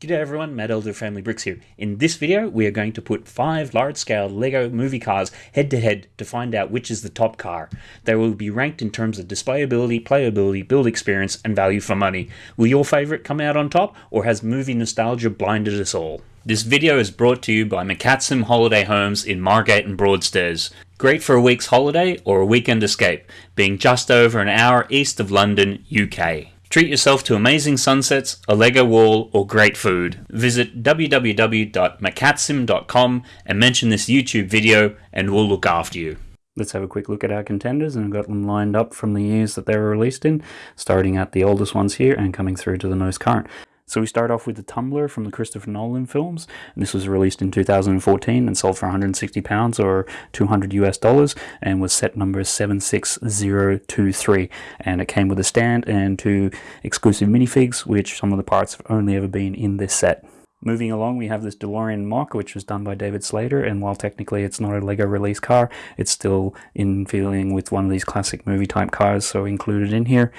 G'day everyone, Matt Elder Family Bricks here. In this video, we are going to put five large-scale LEGO movie cars head-to-head -to, -head to find out which is the top car. They will be ranked in terms of displayability, playability, build experience, and value for money. Will your favorite come out on top, or has movie nostalgia blinded us all? This video is brought to you by McCatsim Holiday Homes in Margate and Broadstairs. Great for a week's holiday or a weekend escape, being just over an hour east of London, UK. Treat yourself to amazing sunsets, a Lego wall, or great food. Visit www.macatsim.com and mention this YouTube video and we'll look after you. Let's have a quick look at our contenders and I've got them lined up from the years that they were released in, starting at the oldest ones here and coming through to the most current. So we start off with the Tumbler from the Christopher Nolan films. And this was released in 2014 and sold for 160 pounds or 200 US dollars and was set number 76023. And it came with a stand and two exclusive minifigs, which some of the parts have only ever been in this set. Moving along, we have this DeLorean MOC, which was done by David Slater, and while technically it's not a LEGO release car, it's still in feeling with one of these classic movie type cars, so included in here.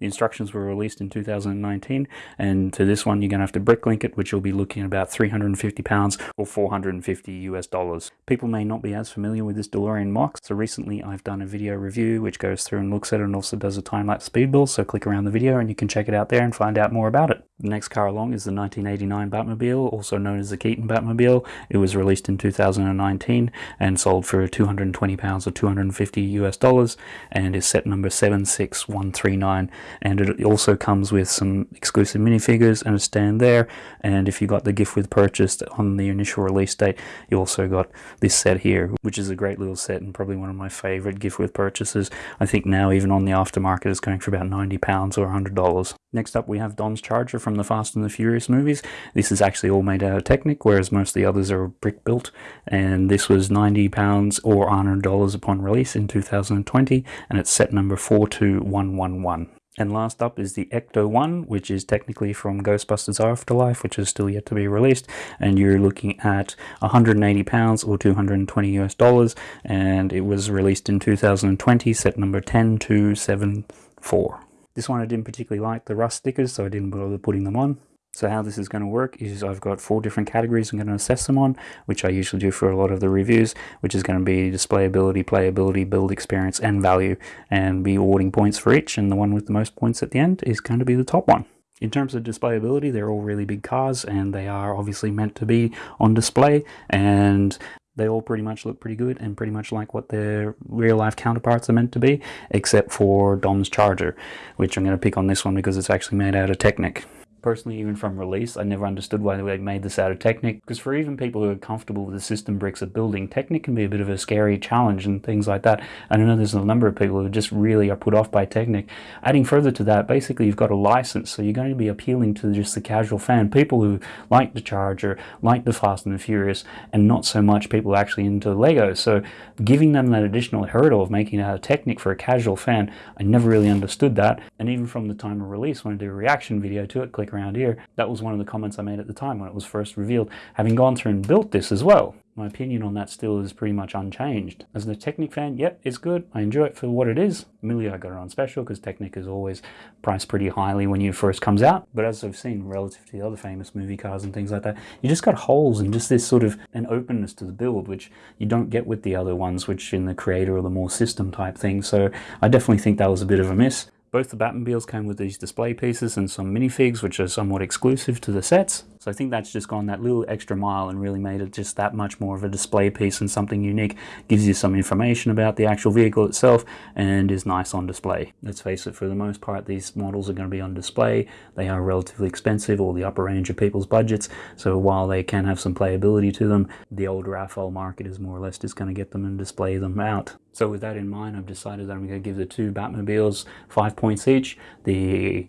The instructions were released in 2019, and to this one, you're going to have to bricklink it, which you'll be looking at about 350 pounds or 450 US dollars. People may not be as familiar with this DeLorean MOC, so recently I've done a video review which goes through and looks at it and also does a time-lapse speed build, so click around the video and you can check it out there and find out more about it. The next car along is the 1989 Batmobile, also known as the Keaton Batmobile. It was released in 2019 and sold for 220 pounds or 250 US dollars and is set number 76139 and it also comes with some exclusive minifigures and a stand there. And if you got the gift with purchased on the initial release date you also got this set here which is a great little set and probably one of my favorite gift with purchases. I think now even on the aftermarket is going for about 90 pounds or 100 dollars. Next up we have Dom's Charger from the Fast and the Furious movies this is actually all made out of Technic whereas most of the others are brick built and this was 90 pounds or 100 dollars upon release in 2020 and it's set number 42111 and last up is the Ecto 1, which is technically from Ghostbusters Afterlife, which is still yet to be released. And you're looking at 180 pounds or 220 US dollars. And it was released in 2020, set number 10274. This one I didn't particularly like the rust stickers, so I didn't bother putting them on. So how this is going to work is I've got four different categories I'm going to assess them on, which I usually do for a lot of the reviews, which is going to be displayability, playability, build experience, and value, and be awarding points for each, and the one with the most points at the end is going to be the top one. In terms of displayability, they're all really big cars, and they are obviously meant to be on display, and they all pretty much look pretty good and pretty much like what their real life counterparts are meant to be, except for Dom's Charger, which I'm going to pick on this one because it's actually made out of Technic personally, even from release, I never understood why they made this out of Technic, because for even people who are comfortable with the system bricks of building, Technic can be a bit of a scary challenge and things like that. And I know there's a number of people who just really are put off by Technic. Adding further to that, basically you've got a license, so you're going to be appealing to just the casual fan, people who like the Charger, like the Fast and the Furious, and not so much people actually into Lego. So giving them that additional hurdle of making it out of Technic for a casual fan, I never really understood that. And even from the time of release, when I did a reaction video to it, click around here. That was one of the comments I made at the time when it was first revealed, having gone through and built this as well. My opinion on that still is pretty much unchanged. As a Technic fan, yep, it's good. I enjoy it for what it is. Amelia, I got it on special because Technic is always priced pretty highly when it first comes out. But as I've seen relative to the other famous movie cars and things like that, you just got holes and just this sort of an openness to the build, which you don't get with the other ones, which in the creator or the more system type thing. So I definitely think that was a bit of a miss. Both the Batmobiles came with these display pieces and some minifigs, which are somewhat exclusive to the sets. So I think that's just gone that little extra mile and really made it just that much more of a display piece and something unique. Gives you some information about the actual vehicle itself and is nice on display. Let's face it, for the most part, these models are going to be on display. They are relatively expensive or the upper range of people's budgets. So while they can have some playability to them, the old AFOL market is more or less just going to get them and display them out. So with that in mind, I've decided that I'm going to give the two Batmobiles five points each. The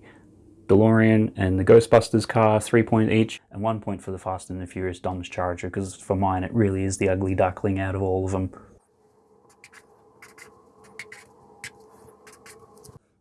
DeLorean and the Ghostbusters car, three point each, and one point for the Fast and the Furious Dom's Charger, because for mine it really is the ugly duckling out of all of them.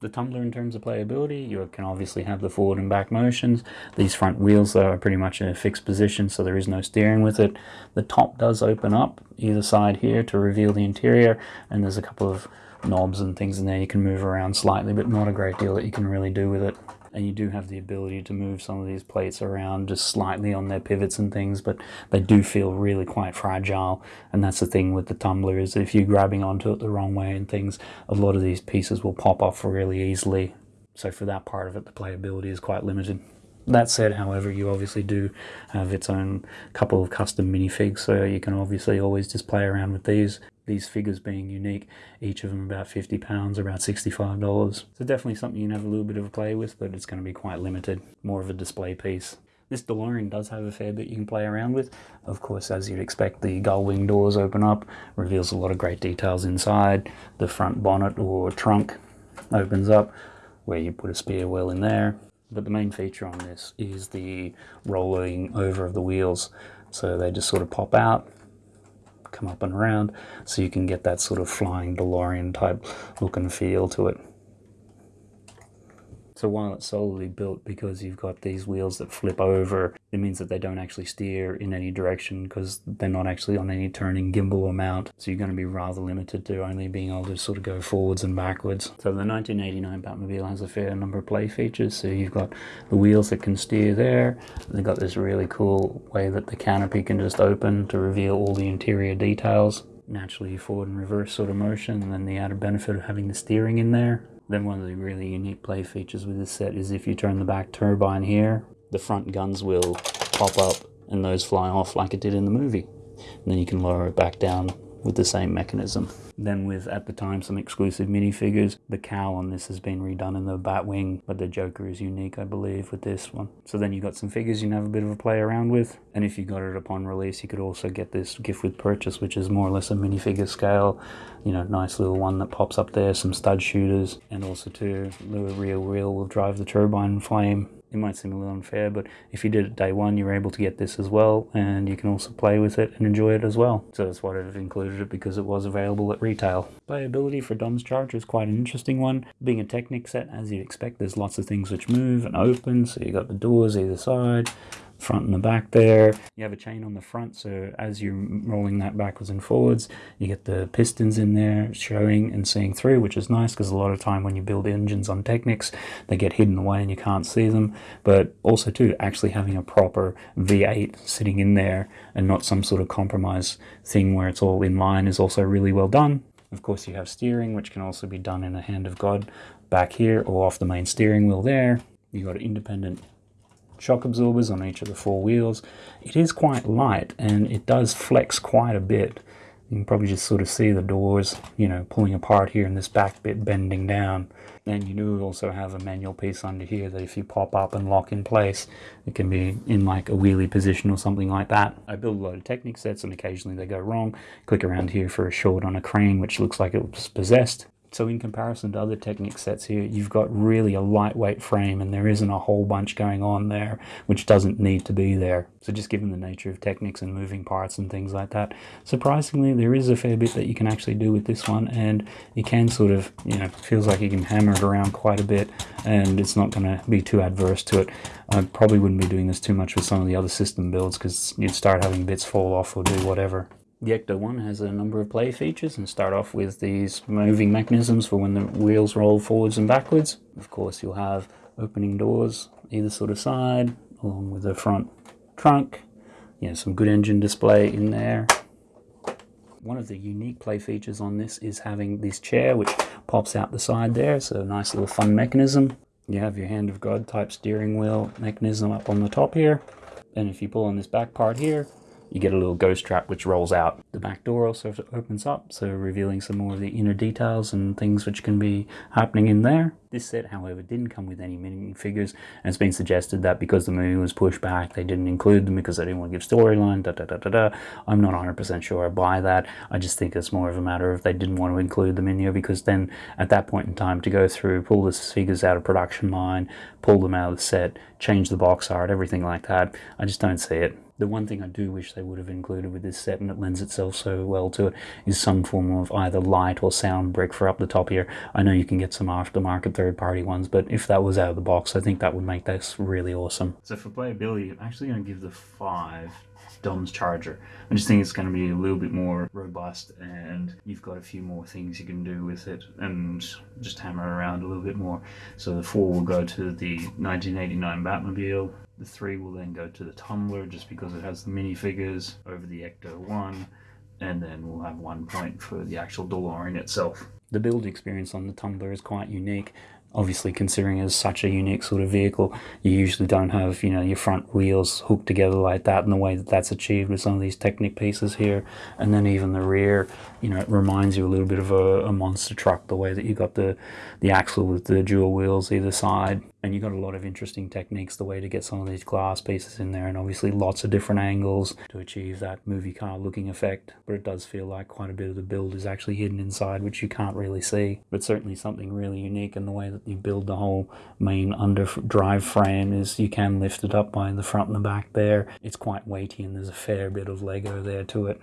The tumbler in terms of playability, you can obviously have the forward and back motions. These front wheels though are pretty much in a fixed position, so there is no steering with it. The top does open up either side here to reveal the interior, and there's a couple of knobs and things in there you can move around slightly, but not a great deal that you can really do with it. And you do have the ability to move some of these plates around just slightly on their pivots and things, but they do feel really quite fragile, and that's the thing with the tumbler is if you're grabbing onto it the wrong way and things, a lot of these pieces will pop off really easily. So for that part of it, the playability is quite limited. That said, however, you obviously do have its own couple of custom minifigs, so you can obviously always just play around with these. These figures being unique, each of them about £50, about $65. So definitely something you can have a little bit of a play with, but it's going to be quite limited, more of a display piece. This DeLorean does have a fair bit you can play around with. Of course, as you'd expect, the gull wing doors open up, reveals a lot of great details inside. The front bonnet or trunk opens up, where you put a spare wheel in there. But the main feature on this is the rolling over of the wheels. So they just sort of pop out, come up and around, so you can get that sort of flying DeLorean type look and feel to it. So while it's solely built because you've got these wheels that flip over, it means that they don't actually steer in any direction because they're not actually on any turning gimbal or mount. So you're going to be rather limited to only being able to sort of go forwards and backwards. So the 1989 Batmobile has a fair number of play features. So you've got the wheels that can steer there. They've got this really cool way that the canopy can just open to reveal all the interior details naturally forward and reverse sort of motion and then the added benefit of having the steering in there then one of the really unique play features with this set is if you turn the back turbine here, the front guns will pop up and those fly off like it did in the movie. And then you can lower it back down with the same mechanism. Then with, at the time, some exclusive minifigures. The cowl on this has been redone in the Batwing, but the Joker is unique, I believe, with this one. So then you got some figures you can have a bit of a play around with. And if you got it upon release, you could also get this gift with purchase, which is more or less a minifigure scale. You know, nice little one that pops up there, some stud shooters, and also too, the real wheel will drive the turbine flame it might seem a little unfair, but if you did it day one, you're able to get this as well, and you can also play with it and enjoy it as well. So that's why I've included it because it was available at retail. Playability for Dom's Charger is quite an interesting one. Being a Technic set, as you'd expect, there's lots of things which move and open, so you've got the doors either side, front and the back there. You have a chain on the front, so as you're rolling that backwards and forwards, you get the pistons in there showing and seeing through, which is nice because a lot of time when you build engines on Technics, they get hidden away and you can't see them. But also too, actually having a proper V8 sitting in there and not some sort of compromise thing where it's all in line is also really well done. Of course, you have steering, which can also be done in the hand of God back here or off the main steering wheel there. You've got an independent shock absorbers on each of the four wheels. It is quite light and it does flex quite a bit. You can probably just sort of see the doors, you know, pulling apart here and this back bit bending down. And you do also have a manual piece under here that if you pop up and lock in place, it can be in like a wheelie position or something like that. I build a lot of Technic sets and occasionally they go wrong. Click around here for a short on a crane, which looks like it was possessed. So in comparison to other Technic sets here, you've got really a lightweight frame and there isn't a whole bunch going on there, which doesn't need to be there. So just given the nature of Technics and moving parts and things like that, surprisingly there is a fair bit that you can actually do with this one and you can sort of, you know, feels like you can hammer it around quite a bit and it's not going to be too adverse to it. I probably wouldn't be doing this too much with some of the other system builds because you'd start having bits fall off or do whatever. The Ecto 1 has a number of play features and start off with these moving mechanisms for when the wheels roll forwards and backwards. Of course you'll have opening doors either sort of side along with the front trunk. You know, some good engine display in there. One of the unique play features on this is having this chair which pops out the side there, so a nice little fun mechanism. You have your hand of God type steering wheel mechanism up on the top here. And if you pull on this back part here, you get a little ghost trap which rolls out. The back door also opens up, so revealing some more of the inner details and things which can be happening in there. This set, however, didn't come with any minifigures, and it's been suggested that because the movie was pushed back, they didn't include them because they didn't want to give storyline, da da da da da. I'm not 100% sure I buy that. I just think it's more of a matter of they didn't want to include them in here because then at that point in time to go through, pull the figures out of production line, pull them out of the set, change the box art, everything like that, I just don't see it. The one thing I do wish they would have included with this set, and it lends itself so well to it is some form of either light or sound brick for up the top here. I know you can get some aftermarket third-party ones, but if that was out of the box, I think that would make this really awesome. So for playability, I'm actually going to give the 5 Dom's charger. I just think it's going to be a little bit more robust and you've got a few more things you can do with it and just hammer around a little bit more. So the 4 will go to the 1989 Batmobile, the 3 will then go to the Tumbler just because it has the minifigures over the Ecto 1 and then we'll have one point for the actual DeLorean itself. The build experience on the Tumbler is quite unique obviously considering it's such a unique sort of vehicle you usually don't have you know your front wheels hooked together like that in the way that that's achieved with some of these technic pieces here. And then even the rear you know it reminds you a little bit of a, a monster truck the way that you've got the the axle with the dual wheels either side and you've got a lot of interesting techniques the way to get some of these glass pieces in there and obviously lots of different angles to achieve that movie car looking effect. But it does feel like quite a bit of the build is actually hidden inside which you can't really see. But certainly something really unique in the way that you build the whole main under drive frame is you can lift it up by the front and the back there. It's quite weighty and there's a fair bit of lego there to it.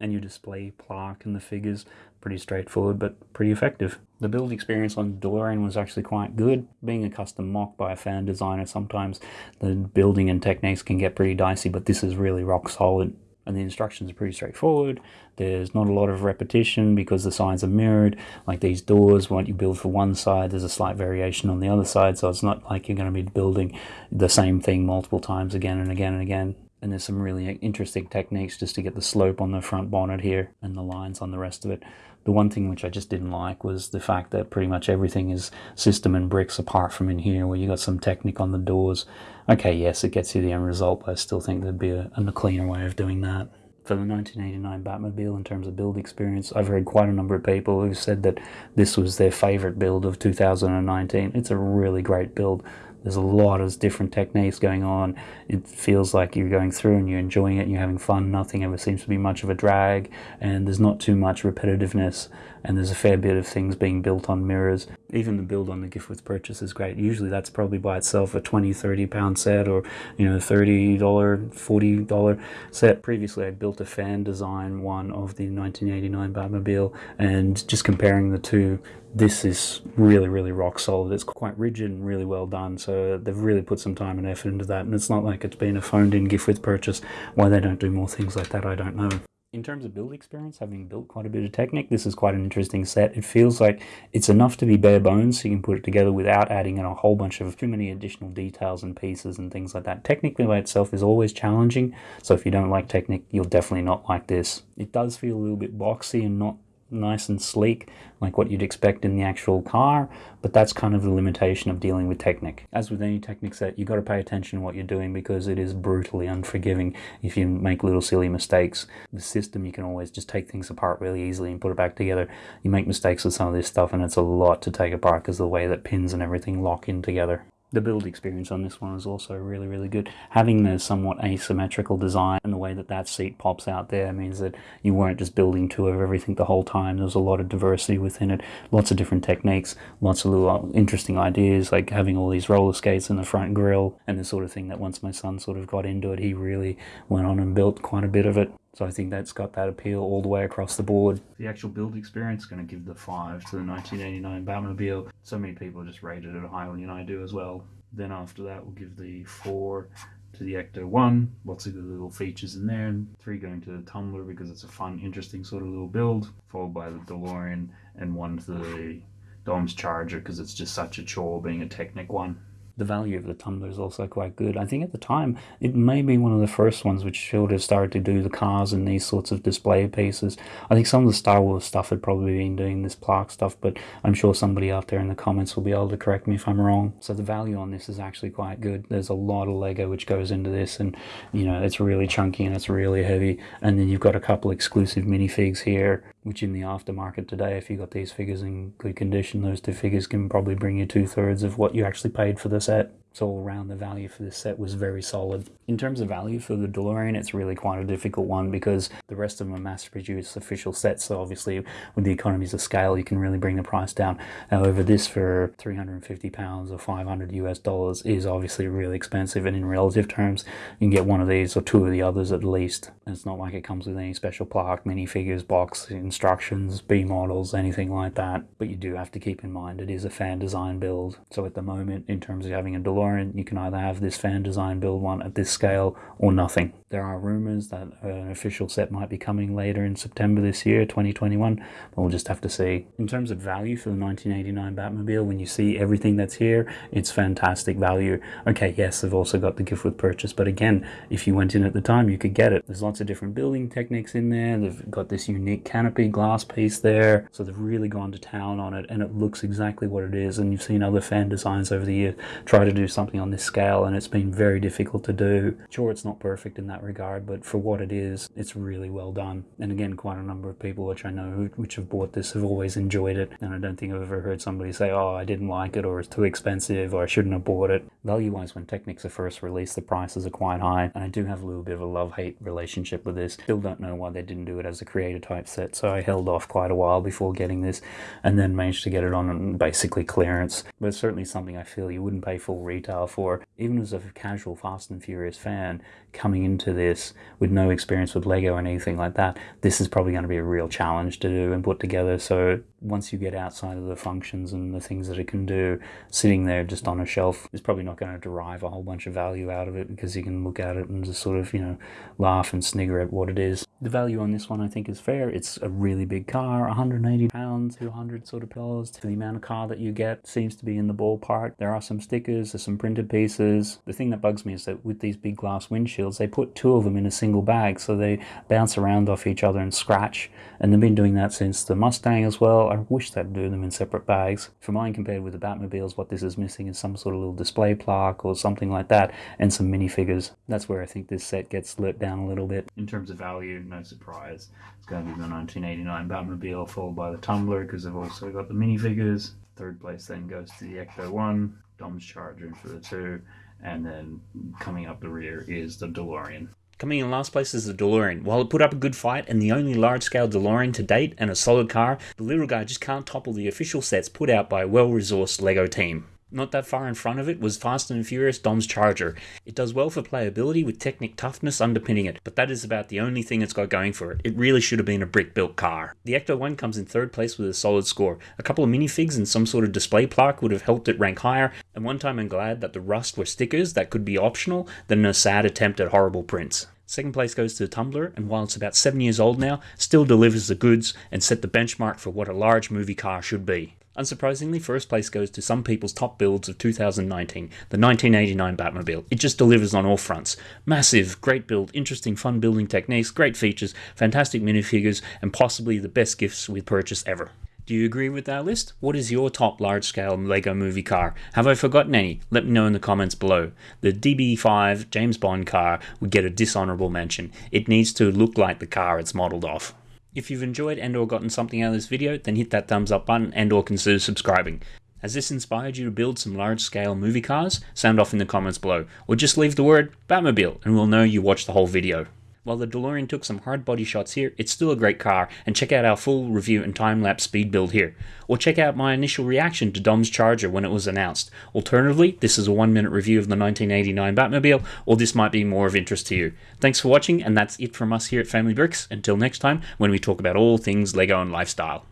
And you display plaque and the figures pretty straightforward but pretty effective. The build experience on DeLorean was actually quite good. Being a custom MOC by a fan designer, sometimes the building and techniques can get pretty dicey, but this is really rock solid. And the instructions are pretty straightforward. There's not a lot of repetition because the sides are mirrored. Like these doors, what you build for one side, there's a slight variation on the other side. So it's not like you're going to be building the same thing multiple times again and again and again and there's some really interesting techniques just to get the slope on the front bonnet here and the lines on the rest of it. The one thing which I just didn't like was the fact that pretty much everything is system and bricks apart from in here where you got some Technic on the doors. Okay, yes, it gets you the end result, but I still think there'd be a, a cleaner way of doing that. For the 1989 Batmobile in terms of build experience, I've heard quite a number of people who said that this was their favorite build of 2019. It's a really great build. There's a lot of different techniques going on. It feels like you're going through and you're enjoying it and you're having fun. Nothing ever seems to be much of a drag and there's not too much repetitiveness and there's a fair bit of things being built on mirrors. Even the build on the gift with purchase is great. Usually that's probably by itself a 20, 30 pound set or, you know, $30, $40 set. Previously I built a fan design one of the 1989 Batmobile and just comparing the two, this is really, really rock solid. It's quite rigid and really well done. So they've really put some time and effort into that. And it's not like it's been a phoned in gift with purchase. Why they don't do more things like that, I don't know. In terms of build experience, having built quite a bit of Technic, this is quite an interesting set. It feels like it's enough to be bare bones, so you can put it together without adding in a whole bunch of too many additional details and pieces and things like that. Technically by itself is always challenging, so if you don't like Technic, you'll definitely not like this. It does feel a little bit boxy and not nice and sleek like what you'd expect in the actual car but that's kind of the limitation of dealing with Technic. As with any Technic set you've got to pay attention to what you're doing because it is brutally unforgiving if you make little silly mistakes. The system you can always just take things apart really easily and put it back together. You make mistakes with some of this stuff and it's a lot to take apart because the way that pins and everything lock in together the build experience on this one is also really really good. Having the somewhat asymmetrical design and the way that that seat pops out there means that you weren't just building two of everything the whole time. There's a lot of diversity within it lots of different techniques lots of little uh, interesting ideas like having all these roller skates in the front grill and the sort of thing that once my son sort of got into it he really went on and built quite a bit of it so I think that's got that appeal all the way across the board. The actual build experience is going to give the 5 to the 1989 Batmobile. So many people just rated it higher than I do as well. Then after that we'll give the 4 to the Ecto 1. Lots of good little features in there. And 3 going to the Tumbler because it's a fun, interesting sort of little build. Followed by the DeLorean and 1 to the Dom's Charger because it's just such a chore being a Technic one the value of the tumbler is also quite good. I think at the time it may be one of the first ones which should have started to do the cars and these sorts of display pieces. I think some of the Star Wars stuff had probably been doing this plaque stuff, but I'm sure somebody out there in the comments will be able to correct me if I'm wrong. So the value on this is actually quite good. There's a lot of Lego which goes into this and you know it's really chunky and it's really heavy and then you've got a couple exclusive minifigs here which in the aftermarket today, if you got these figures in good condition, those two figures can probably bring you two thirds of what you actually paid for the set. So all around the value for this set was very solid. In terms of value for the DeLorean, it's really quite a difficult one because the rest of them are mass-produced official sets. So obviously with the economies of scale, you can really bring the price down. However, this for 350 pounds or 500 US dollars is obviously really expensive. And in relative terms, you can get one of these or two of the others at least. And it's not like it comes with any special plaque, minifigures, box, instructions, B models, anything like that. But you do have to keep in mind it is a fan design build. So at the moment, in terms of having a DeLorean, you can either have this fan design build one at this scale or nothing. There are rumors that an official set might be coming later in September this year, 2021, but we'll just have to see. In terms of value for the 1989 Batmobile, when you see everything that's here, it's fantastic value. Okay, yes, they've also got the gift with purchase, but again, if you went in at the time, you could get it. There's lots of different building techniques in there. They've got this unique canopy glass piece there, so they've really gone to town on it, and it looks exactly what it is. And you've seen other fan designs over the years try to do something on this scale, and it's been very difficult to do. Sure, it's not perfect in that regard, but for what it is, it's really well done. And again, quite a number of people which I know which have bought this have always enjoyed it. And I don't think I've ever heard somebody say, oh, I didn't like it, or it's too expensive, or I shouldn't have bought it. Value-wise, when Technics are first released, the prices are quite high. And I do have a little bit of a love-hate relationship with this. Still don't know why they didn't do it as a creator type set, so I held off quite a while before getting this, and then managed to get it on um, basically clearance. But it's certainly something I feel you wouldn't pay full retail for. Even as a casual Fast and Furious fan, coming into this with no experience with Lego and anything like that, this is probably going to be a real challenge to do and put together. So once you get outside of the functions and the things that it can do, sitting there just on a shelf is probably not going to derive a whole bunch of value out of it because you can look at it and just sort of, you know, laugh and snigger at what it is. The value on this one I think is fair. It's a really big car, 180 pounds, 200 sort of dollars. The amount of car that you get seems to be in the ballpark. There are some stickers, there's some printed pieces. The thing that bugs me is that with these big glass windshields, they put two of them in a single bag so they bounce around off each other and scratch. And they've been doing that since the Mustang as well. I wish they'd do them in separate bags. For mine, compared with the Batmobiles, what this is missing is some sort of little display plaque or something like that, and some minifigures. That's where I think this set gets let down a little bit. In terms of value, no surprise. It's going to be the 1989 Batmobile, followed by the Tumbler, because they've also got the minifigures. Third place then goes to the Ecto 1, Dom's charging for the 2, and then coming up the rear is the DeLorean. Coming in last place is the DeLorean. While it put up a good fight and the only large-scale DeLorean to date and a solid car, the little guy just can't topple the official sets put out by a well-resourced LEGO team. Not that far in front of it was Fast and Furious Dom's Charger. It does well for playability with Technic toughness underpinning it, but that is about the only thing it's got going for it. It really should have been a brick-built car. The Ecto 1 comes in third place with a solid score. A couple of minifigs and some sort of display plaque would have helped it rank higher, and one time I'm glad that the rust were stickers that could be optional than a sad attempt at horrible prints. Second place goes to the Tumbler, and while it's about 7 years old now, still delivers the goods and set the benchmark for what a large movie car should be. Unsurprisingly, first place goes to some people's top builds of 2019, the 1989 Batmobile. It just delivers on all fronts. Massive, great build, interesting fun building techniques, great features, fantastic minifigures, and possibly the best gifts we've purchased ever. Do you agree with that list? What is your top large scale LEGO movie car? Have I forgotten any? Let me know in the comments below. The DB5 James Bond car would get a dishonorable mention. It needs to look like the car it's modeled off. If you've enjoyed and or gotten something out of this video, then hit that thumbs up button and or consider subscribing. Has this inspired you to build some large scale movie cars? Sound off in the comments below, or just leave the word Batmobile and we'll know you watched the whole video. While the DeLorean took some hard body shots here, it's still a great car, and check out our full review and time-lapse speed build here. Or check out my initial reaction to Dom's Charger when it was announced. Alternatively, this is a one minute review of the 1989 Batmobile, or this might be more of interest to you. Thanks for watching, and that's it from us here at Family Bricks. Until next time, when we talk about all things LEGO and lifestyle.